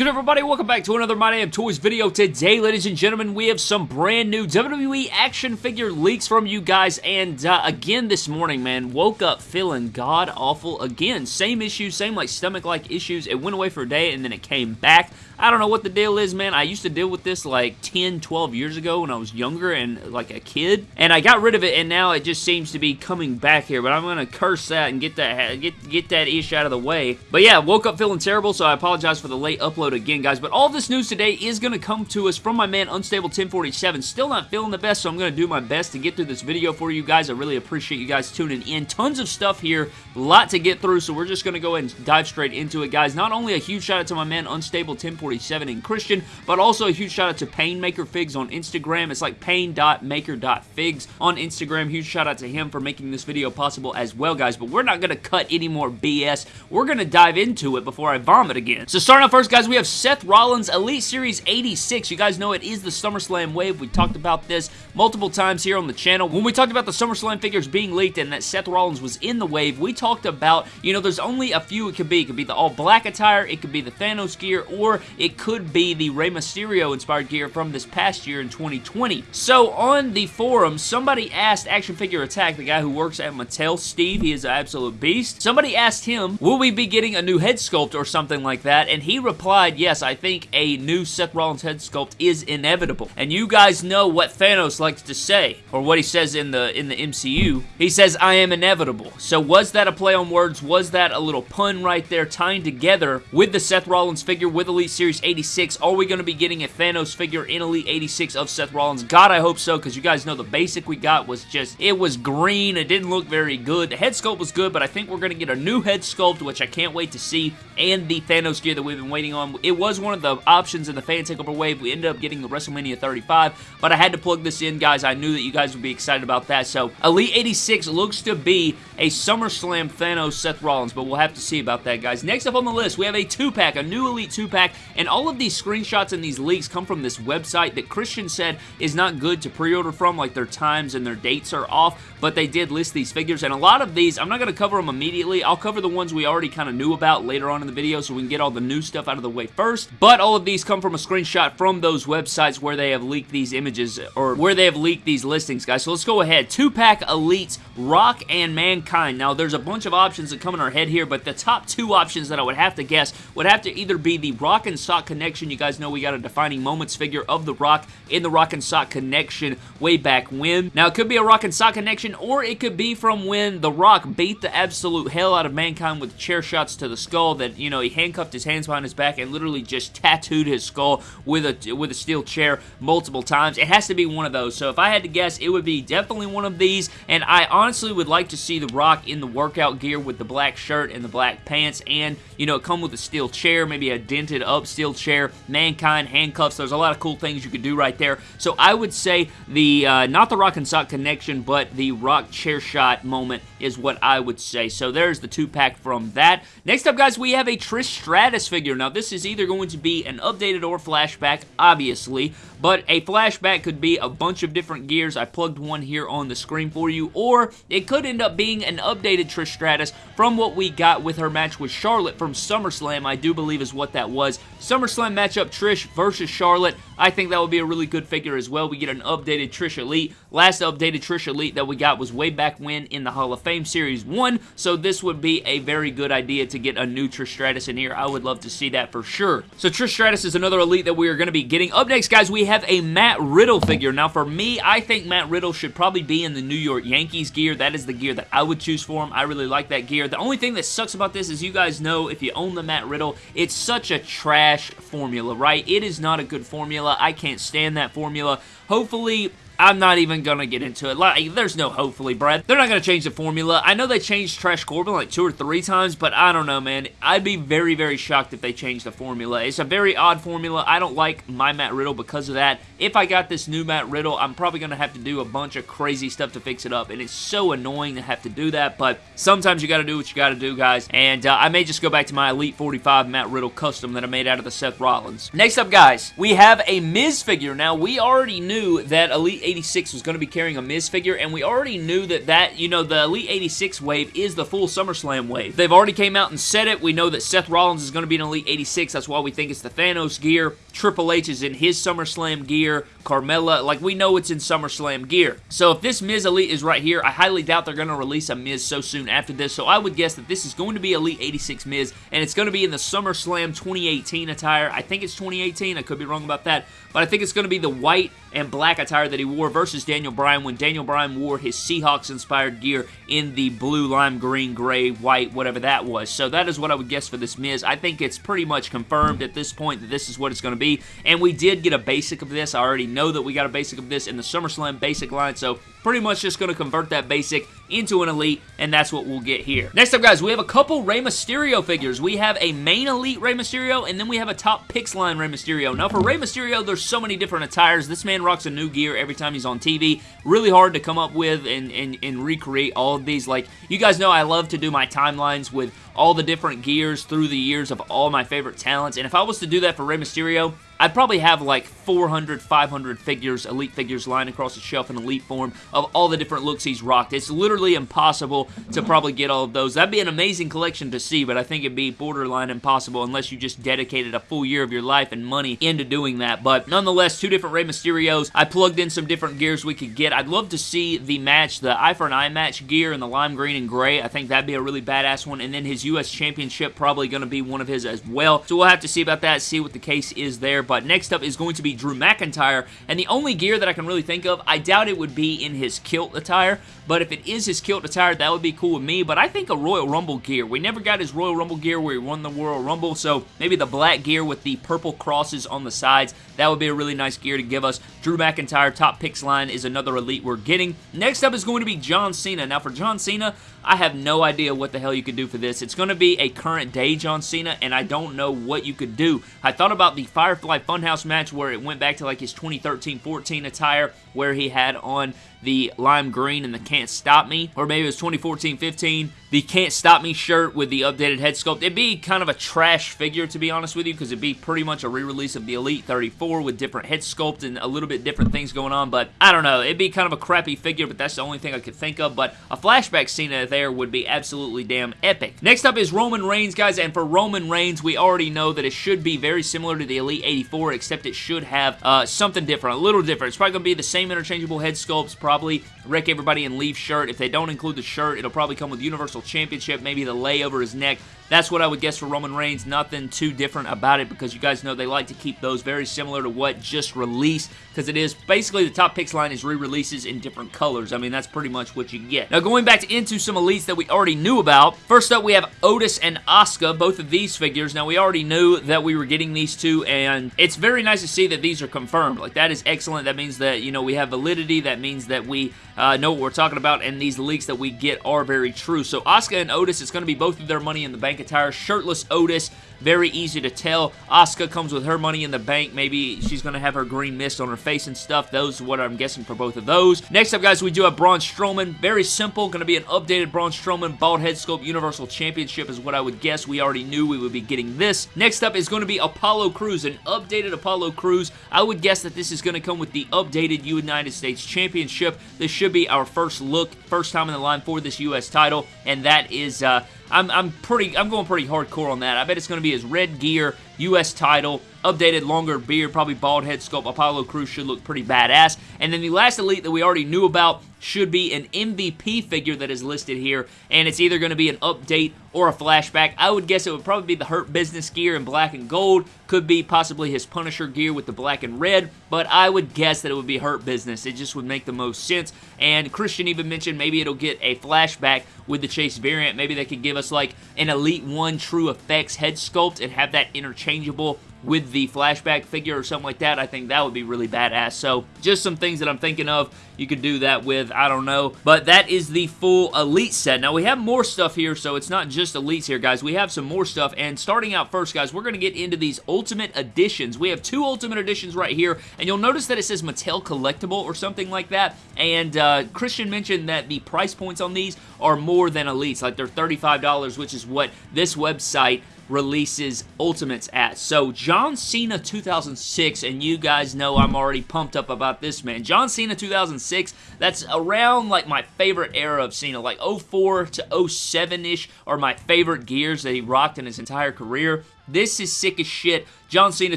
good, everybody? Welcome back to another My Damn Toys video. Today, ladies and gentlemen, we have some brand new WWE action figure leaks from you guys, and uh, again this morning, man, woke up feeling god-awful again. Same issues, same like stomach-like issues. It went away for a day, and then it came back. I don't know what the deal is, man. I used to deal with this like 10, 12 years ago when I was younger and like a kid, and I got rid of it, and now it just seems to be coming back here, but I'm going to curse that and get that, get, get that ish out of the way. But yeah, woke up feeling terrible, so I apologize for the late upload again, guys, but all this news today is going to come to us from my man Unstable 1047. Still not feeling the best, so I'm going to do my best to get through this video for you guys. I really appreciate you guys tuning in. Tons of stuff here, a lot to get through, so we're just going to go ahead and dive straight into it, guys. Not only a huge shout out to my man Unstable 1047 and Christian, but also a huge shout out to Painmaker Figs on Instagram. It's like pain.maker.figs on Instagram. Huge shout out to him for making this video possible as well, guys, but we're not going to cut any more BS. We're going to dive into it before I vomit again. So starting off first, guys, we have Seth Rollins Elite Series 86. You guys know it is the SummerSlam wave. We talked about this multiple times here on the channel. When we talked about the SummerSlam figures being leaked and that Seth Rollins was in the wave, we talked about, you know, there's only a few it could be. It could be the all-black attire, it could be the Thanos gear, or it could be the Rey Mysterio inspired gear from this past year in 2020. So on the forum, somebody asked Action Figure Attack, the guy who works at Mattel, Steve, he is an absolute beast. Somebody asked him, will we be getting a new head sculpt or something like that? And he replied, yes, I think a new Seth Rollins head sculpt is inevitable. And you guys know what Thanos likes to say, or what he says in the in the MCU. He says, I am inevitable. So was that a play on words? Was that a little pun right there tying together with the Seth Rollins figure with Elite Series 86? Are we going to be getting a Thanos figure in Elite 86 of Seth Rollins? God, I hope so, because you guys know the basic we got was just, it was green. It didn't look very good. The head sculpt was good, but I think we're going to get a new head sculpt, which I can't wait to see, and the Thanos gear that we've been waiting on. It was one of the options in the fan takeover wave. We ended up getting the WrestleMania 35, but I had to plug this in, guys. I knew that you guys would be excited about that. So, Elite 86 looks to be a SummerSlam Thanos Seth Rollins, but we'll have to see about that, guys. Next up on the list, we have a two-pack, a new Elite two-pack, and all of these screenshots and these leaks come from this website that Christian said is not good to pre-order from, like their times and their dates are off, but they did list these figures, and a lot of these, I'm not going to cover them immediately. I'll cover the ones we already kind of knew about later on in the video so we can get all the new stuff out of the way first, but all of these come from a screenshot from those websites where they have leaked these images, or where they have leaked these listings, guys. So let's go ahead. Two-pack Elites, Rock and Mankind. Now, there's a bunch of options that come in our head here, but the top two options that I would have to guess would have to either be the Rock and Sock Connection. You guys know we got a defining moments figure of the Rock in the Rock and Sock Connection way back when. Now, it could be a Rock and Sock Connection, or it could be from when the Rock beat the absolute hell out of Mankind with chair shots to the skull that, you know, he handcuffed his hands behind his back and literally just tattooed his skull with a, with a steel chair multiple times. It has to be one of those. So if I had to guess, it would be definitely one of these, and I honestly would like to see The Rock in the workout gear with the black shirt and the black pants, and, you know, come with a steel chair, maybe a dented up steel chair, Mankind, handcuffs. There's a lot of cool things you could do right there. So I would say the, uh, not the Rock and Sock connection, but the Rock chair shot moment is what I would say. So there's the two-pack from that. Next up, guys, we have a Trish Stratus figure. Now, this is either going to be an updated or flashback, obviously, but a flashback could be a bunch of different gears. I plugged one here on the screen for you, or it could end up being an updated Trish Stratus from what we got with her match with Charlotte from SummerSlam, I do believe is what that was. SummerSlam matchup Trish versus Charlotte. I think that would be a really good figure as well. We get an updated Trish Elite. Last updated Trish Elite that we got was way back when in the Hall of Fame Series 1, so this would be a very good idea to get a new Trish Stratus in here. I would love to see that for sure. So Trish Stratus is another Elite that we are going to be getting. Up next, guys, we have a Matt Riddle figure. Now, for me, I think Matt Riddle should probably be in the New York Yankees gear. That is the gear that I would choose for him. I really like that gear. The only thing that sucks about this is you guys know if you own the Matt Riddle, it's such a trash formula, right? It is not a good formula. I can't stand that formula. Hopefully, I'm not even gonna get into it. Like, there's no hopefully, Brad. They're not gonna change the formula. I know they changed Trash Corbin like two or three times, but I don't know, man. I'd be very, very shocked if they changed the formula. It's a very odd formula. I don't like my Matt Riddle because of that. If I got this new Matt Riddle, I'm probably gonna have to do a bunch of crazy stuff to fix it up, and it's so annoying to have to do that, but sometimes you gotta do what you gotta do, guys, and uh, I may just go back to my Elite 45 Matt Riddle custom that I made out of the Seth Rollins. Next up, guys, we have a Miz figure. Now, we already knew that Elite 86 was going to be carrying a Miz figure, and we already knew that that, you know, the Elite 86 wave is the full SummerSlam wave. They've already came out and said it. We know that Seth Rollins is going to be in Elite 86. That's why we think it's the Thanos gear. Triple H is in his SummerSlam gear. Carmella, like we know it's in SummerSlam gear. So if this Miz Elite is right here, I highly doubt they're going to release a Miz so soon after this. So I would guess that this is going to be Elite 86 Miz, and it's going to be in the SummerSlam 2018 attire. I think it's 2018. I could be wrong about that. But I think it's going to be the white and black attire that he wore versus Daniel Bryan when Daniel Bryan wore his Seahawks-inspired gear in the blue, lime green, gray, white, whatever that was. So that is what I would guess for this Miz. I think it's pretty much confirmed at this point that this is what it's going to be. And we did get a basic of this. I already know that we got a basic of this in the SummerSlam basic line. So pretty much just going to convert that basic into an Elite, and that's what we'll get here. Next up, guys, we have a couple Rey Mysterio figures. We have a main Elite Rey Mysterio, and then we have a top picks line Rey Mysterio. Now, for Rey Mysterio, there's so many different attires. This man rocks a new gear every time he's on TV. Really hard to come up with and, and, and recreate all of these. Like, you guys know I love to do my timelines with all the different gears through the years of all my favorite talents, and if I was to do that for Rey Mysterio, I'd probably have like 400, 500 figures, Elite figures lying across the shelf in Elite form of all the different looks he's rocked. It's literally impossible to probably get all of those. That'd be an amazing collection to see, but I think it'd be borderline impossible unless you just dedicated a full year of your life and money into doing that. But nonetheless, two different Rey Mysterios. I plugged in some different gears we could get. I'd love to see the match, the eye for an eye match gear in the lime green and gray. I think that'd be a really badass one. And then his U.S. Championship probably going to be one of his as well. So we'll have to see about that, see what the case is there. But next up is going to be Drew McIntyre, and the only gear that I can really think of, I doubt it would be in his kilt attire, but if it is his kilt attire, that would be cool with me, but I think a Royal Rumble gear. We never got his Royal Rumble gear where he won the Royal Rumble, so maybe the black gear with the purple crosses on the sides, that would be a really nice gear to give us. Drew McIntyre, top picks line is another elite we're getting. Next up is going to be John Cena. Now for John Cena, I have no idea what the hell you could do for this. It's going to be a current day John Cena, and I don't know what you could do. I thought about the Firefly Funhouse match where it went back to like his 2013-14 attire, where he had on the lime green and the Can't Stop Me, or maybe it was 2014-15, the Can't Stop Me shirt with the updated head sculpt. It'd be kind of a trash figure, to be honest with you, because it'd be pretty much a re-release of the Elite 34 with different head sculpt and a little bit different things going on, but I don't know. It'd be kind of a crappy figure, but that's the only thing I could think of, but a flashback scene there would be absolutely damn epic. Next up is Roman Reigns, guys, and for Roman Reigns, we already know that it should be very similar to the Elite 84, except it should have uh, something different, a little different. It's probably going to be the same interchangeable head sculpts, probably wreck everybody and leave shirt. If they don't include the shirt, it'll probably come with Universal Championship, maybe the lay over his neck. That's what I would guess for Roman Reigns. Nothing too different about it because you guys know they like to keep those very similar to what just released because it is basically the top picks line is re-releases in different colors. I mean, that's pretty much what you get. Now, going back to, into some elites that we already knew about. First up, we have Otis and Asuka, both of these figures. Now, we already knew that we were getting these two, and it's very nice to see that these are confirmed. Like, that is excellent. That means that, you know, we have validity. That means that we uh, know what we're talking about, and these leaks that we get are very true. So, Asuka and Otis, it's going to be both of their money in the bank attire. Shirtless Otis, very easy to tell. Asuka comes with her money in the bank. Maybe she's going to have her green mist on her face and stuff. Those are what I'm guessing for both of those. Next up, guys, we do have Braun Strowman. Very simple. Going to be an updated Braun Strowman Bald Head Sculpt Universal Championship is what I would guess. We already knew we would be getting this. Next up is going to be Apollo Crews, an updated Apollo Crews. I would guess that this is going to come with the updated United States Championship. This should be our first look, first time in the line for this U.S. title, and that is... Uh, I'm, I'm pretty, I'm going pretty hardcore on that. I bet it's going to be his red gear, U.S. title, updated longer beard, probably bald head sculpt. Apollo Crews should look pretty badass. And then the last Elite that we already knew about should be an MVP figure that is listed here, and it's either going to be an update or a flashback. I would guess it would probably be the Hurt Business gear in black and gold. Could be possibly his Punisher gear with the black and red, but I would guess that it would be Hurt Business. It just would make the most sense. And Christian even mentioned maybe it'll get a flashback with the Chase variant. Maybe they could give us like an Elite 1 TrueFX head sculpt and have that interchangeable with the flashback figure or something like that, I think that would be really badass. So just some things that I'm thinking of you could do that with. I don't know. But that is the full Elite set. Now we have more stuff here, so it's not just Elites here, guys. We have some more stuff. And starting out first, guys, we're going to get into these Ultimate Editions. We have two Ultimate Editions right here. And you'll notice that it says Mattel Collectible or something like that. And uh, Christian mentioned that the price points on these are more than Elites. Like they're $35, which is what this website releases Ultimates at. So John Cena 2006, and you guys know I'm already pumped up about this, man. John Cena 2006, that's around like my favorite era of Cena, like 04 to 07-ish are my favorite gears that he rocked in his entire career. This is sick as shit. John Cena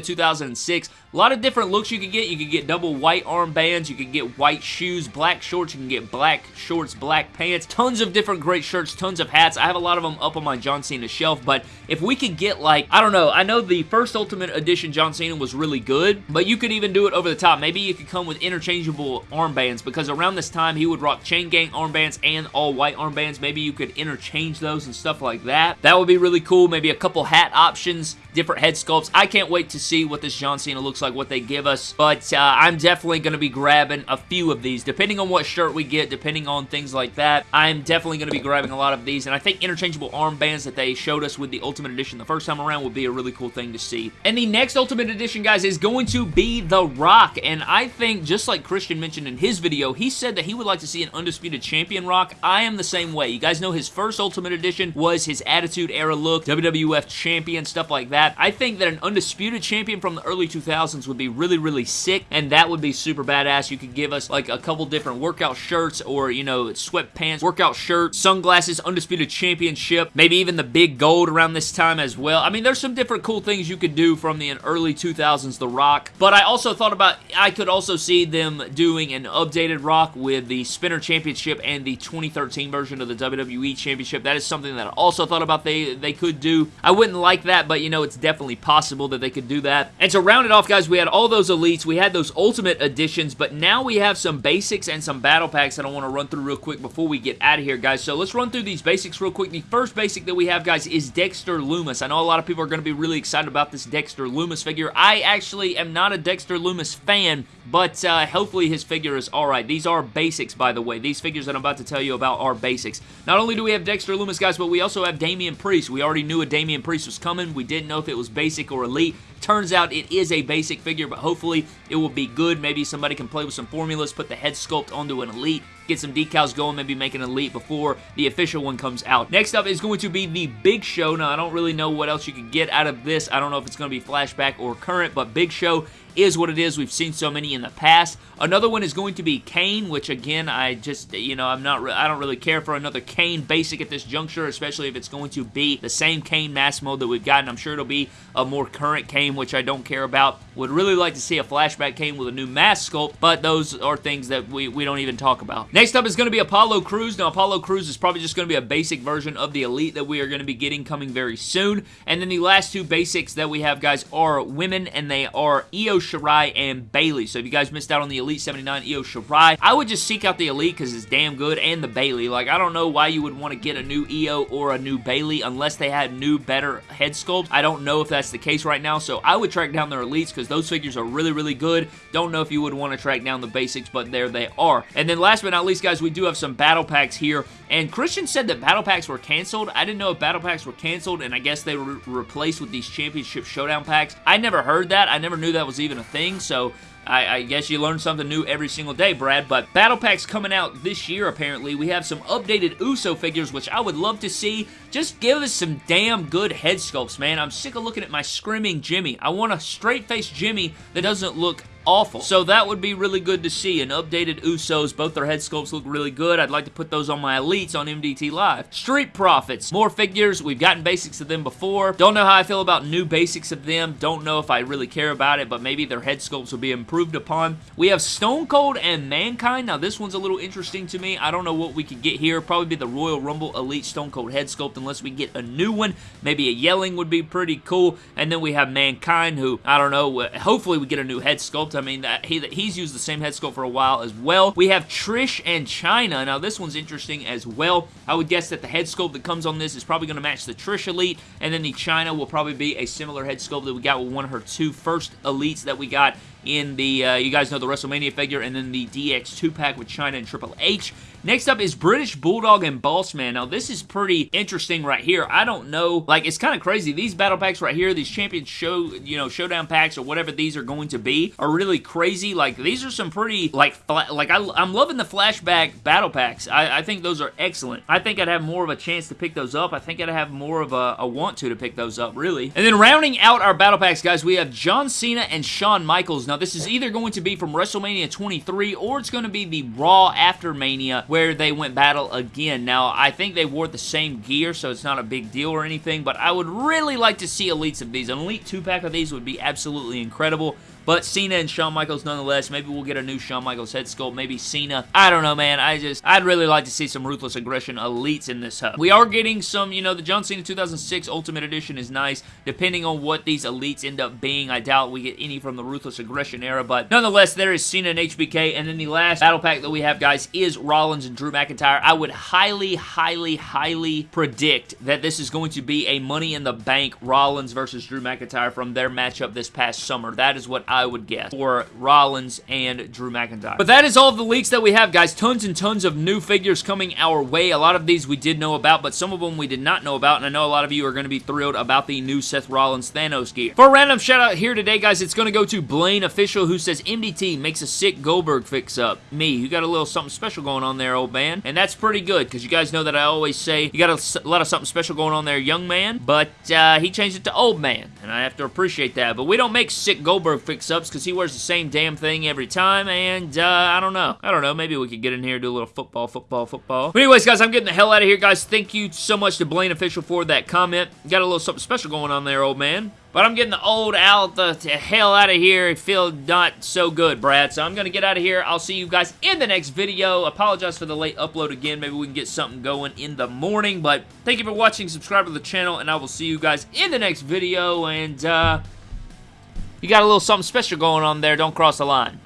2006. A lot of different looks you can get. You can get double white armbands. You can get white shoes, black shorts. You can get black shorts, black pants. Tons of different great shirts, tons of hats. I have a lot of them up on my John Cena shelf, but if we could get like, I don't know, I know the first Ultimate Edition John Cena was really good, but you could even do it over the top. Maybe you could come with interchangeable armbands because around this time he would rock Chain Gang armbands and all white armbands. Maybe you could interchange those and stuff like that. That would be really cool. Maybe a couple hat options, different head sculpts. I can't wait to see what this John Cena looks like, what they give us, but uh, I'm definitely going to be grabbing a few of these, depending on what shirt we get, depending on things like that. I'm definitely going to be grabbing a lot of these, and I think interchangeable armbands that they showed us with the Ultimate Edition the first time around would be a really cool thing to see. And the next Ultimate Edition, guys, is going to be The Rock, and I think, just like Christian mentioned in his video, he said that he would like to see an Undisputed Champion Rock. I am the same way. You guys know his first Ultimate Edition was his Attitude Era look, WWF Champion, stuff like that. I think that an Undisputed Undisputed champion from the early 2000s would be really, really sick, and that would be super badass. You could give us like a couple different workout shirts or, you know, sweatpants, workout shirt, sunglasses, Undisputed Championship, maybe even the big gold around this time as well. I mean, there's some different cool things you could do from the early 2000s The Rock, but I also thought about, I could also see them doing an updated Rock with the Spinner Championship and the 2013 version of the WWE Championship. That is something that I also thought about they, they could do. I wouldn't like that, but you know, it's definitely possible that they could do that. And to round it off, guys, we had all those elites, we had those ultimate editions, but now we have some basics and some battle packs that I want to run through real quick before we get out of here, guys. So let's run through these basics real quick. The first basic that we have, guys, is Dexter Lumis. I know a lot of people are going to be really excited about this Dexter Lumis figure. I actually am not a Dexter Lumis fan, but uh, hopefully his figure is alright. These are basics, by the way. These figures that I'm about to tell you about are basics. Not only do we have Dexter Lumis, guys, but we also have Damian Priest. We already knew a Damian Priest was coming. We didn't know if it was basic or elite. Turns out it is a basic figure, but hopefully it will be good. Maybe somebody can play with some formulas, put the head sculpt onto an Elite, get some decals going, maybe make an Elite before the official one comes out. Next up is going to be the Big Show. Now, I don't really know what else you could get out of this. I don't know if it's going to be flashback or current, but Big Show is what it is. We've seen so many in the past. Another one is going to be Kane, which again, I just, you know, I'm not, I don't really care for another Kane basic at this juncture, especially if it's going to be the same Kane mask mode that we've gotten. I'm sure it'll be a more current Kane, which I don't care about. Would really like to see a flashback Kane with a new mask sculpt, but those are things that we, we don't even talk about. Next up is going to be Apollo Crews. Now, Apollo Crews is probably just going to be a basic version of the Elite that we are going to be getting coming very soon. And then the last two basics that we have, guys, are women, and they are Io Shirai and Bayley. So if you guys missed out on the Elite 79 Io Shirai, I would just seek out the Elite because it's damn good, and the Bayley. Like, I don't know why you would want to get a new Io or a new Bayley unless they had new, better head sculpts. I don't know if that's the case right now, so I would track down their Elites because those figures are really, really good. Don't know if you would want to track down the basics, but there they are. And then last but not least, guys, we do have some battle packs here. And Christian said that battle packs were canceled. I didn't know if battle packs were canceled, and I guess they were replaced with these championship showdown packs. I never heard that. I never knew that was even a thing, so I, I, guess you learn something new every single day, Brad. But Battle Pack's coming out this year, apparently. We have some updated Uso figures, which I would love to see. Just give us some damn good head sculpts, man. I'm sick of looking at my screaming Jimmy. I want a straight-faced Jimmy that doesn't look awful. So that would be really good to see. An updated Usos, both their head sculpts look really good. I'd like to put those on my Elites on MDT Live. Street Profits, more figures. We've gotten basics of them before. Don't know how I feel about new basics of them. Don't know if I really care about it, but maybe their head sculpts will be improved upon. We have Stone Cold and Mankind. Now this one's a little interesting to me. I don't know what we could get here. Probably be the Royal Rumble Elite Stone Cold head sculpt unless we get a new one. Maybe a Yelling would be pretty cool. And then we have Mankind who, I don't know, hopefully we get a new head sculpt. I mean, that he, he's used the same head sculpt for a while as well. We have Trish and Chyna. Now, this one's interesting as well. I would guess that the head sculpt that comes on this is probably going to match the Trish Elite, and then the Chyna will probably be a similar head sculpt that we got with one of her two first Elites that we got in the, uh, you guys know the WrestleMania figure, and then the DX 2-pack with Chyna and Triple H. Next up is British Bulldog and Bossman. Now, this is pretty interesting right here. I don't know, like, it's kind of crazy. These battle packs right here, these champion show, you know, showdown packs or whatever these are going to be are really crazy. Like, these are some pretty, like, like, I, am loving the flashback battle packs. I, I, think those are excellent. I think I'd have more of a chance to pick those up. I think I'd have more of a, a want to to pick those up, really. And then rounding out our battle packs, guys, we have John Cena and Shawn Michaels. Now, this is either going to be from WrestleMania 23 or it's going to be the Raw After Mania where they went battle again. Now, I think they wore the same gear, so it's not a big deal or anything, but I would really like to see elites of these. An elite two-pack of these would be absolutely incredible. But Cena and Shawn Michaels nonetheless. Maybe we'll get a new Shawn Michaels head sculpt. Maybe Cena. I don't know, man. I just, I'd really like to see some Ruthless Aggression elites in this hub. We are getting some, you know, the John Cena 2006 Ultimate Edition is nice. Depending on what these elites end up being, I doubt we get any from the Ruthless Aggression era. But nonetheless, there is Cena and HBK. And then the last battle pack that we have, guys, is Rollins and Drew McIntyre. I would highly, highly, highly predict that this is going to be a Money in the Bank Rollins versus Drew McIntyre from their matchup this past summer. That is what I would guess for Rollins and Drew McIntyre. But that is all the leaks that we have, guys. Tons and tons of new figures coming our way. A lot of these we did know about, but some of them we did not know about, and I know a lot of you are going to be thrilled about the new Seth Rollins Thanos gear. For a random shout out here today, guys, it's going to go to Blaine Official, who says MDT makes a sick Goldberg fix-up. Me, you got a little something special going on there, old man, and that's pretty good, because you guys know that I always say you got a lot of something special going on there, young man, but uh, he changed it to old man, and I have to appreciate that. But we don't make sick Goldberg fix-ups, because he wears the same damn thing every time, and uh, I don't know. I don't know. Maybe we could get in here do a little football, football, football. But anyways, guys, I'm getting the hell out of here, guys. Thank you so much to Blaine Official for that comment. Got a little something special going on there, old man. But I'm getting the old out the, the hell out of here. I feel not so good, Brad. So I'm going to get out of here. I'll see you guys in the next video. Apologize for the late upload again. Maybe we can get something going in the morning. But thank you for watching. Subscribe to the channel. And I will see you guys in the next video. And, uh... You got a little something special going on there. Don't cross the line.